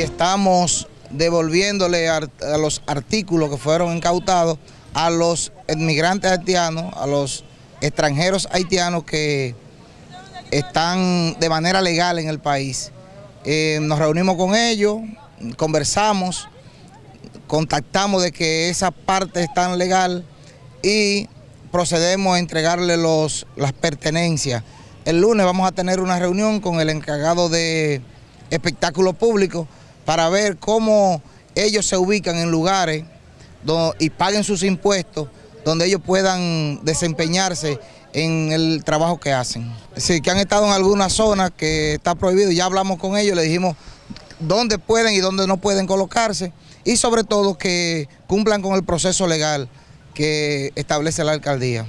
estamos devolviéndole a, los artículos que fueron incautados a los inmigrantes haitianos, a los extranjeros haitianos que están de manera legal en el país. Eh, nos reunimos con ellos, conversamos, contactamos de que esa parte es tan legal y procedemos a entregarle los, las pertenencias. El lunes vamos a tener una reunión con el encargado de espectáculos públicos para ver cómo ellos se ubican en lugares y paguen sus impuestos donde ellos puedan desempeñarse en el trabajo que hacen. Sí, que han estado en alguna zona que está prohibido, ya hablamos con ellos, le dijimos dónde pueden y dónde no pueden colocarse y sobre todo que cumplan con el proceso legal que establece la alcaldía.